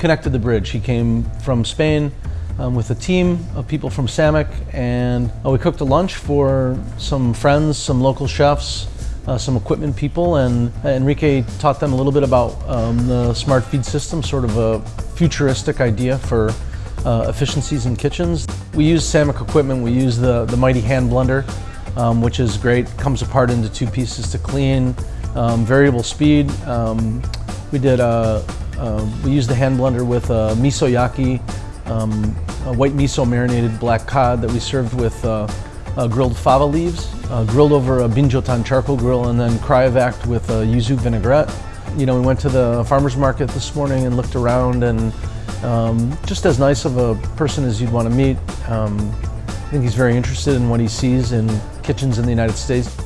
connected the bridge. He came from Spain um, with a team of people from Sammic, and uh, we cooked a lunch for some friends, some local chefs, uh, some equipment people, and Enrique taught them a little bit about um, the SmartVide system, sort of a futuristic idea for uh, efficiencies in kitchens. We use Sammic equipment, we use the, the mighty hand blender, um, which is great, comes apart into two pieces to clean, um, variable speed. Um, we did uh, uh, we used the hand blender with a miso yaki, um, a white miso marinated black cod that we served with uh, uh, grilled fava leaves, uh, grilled over a binchotan charcoal grill and then cryovac'd with a yuzu vinaigrette. You know, we went to the farmer's market this morning and looked around and um, just as nice of a person as you'd want to meet. Um, I think he's very interested in what he sees in kitchens in the United States.